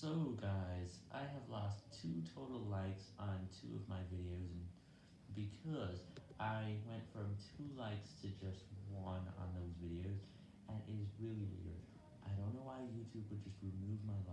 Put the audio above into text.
So guys, I have lost 2 total likes on 2 of my videos because I went from 2 likes to just 1 on those videos, and it is really weird. I don't know why YouTube would just remove my likes,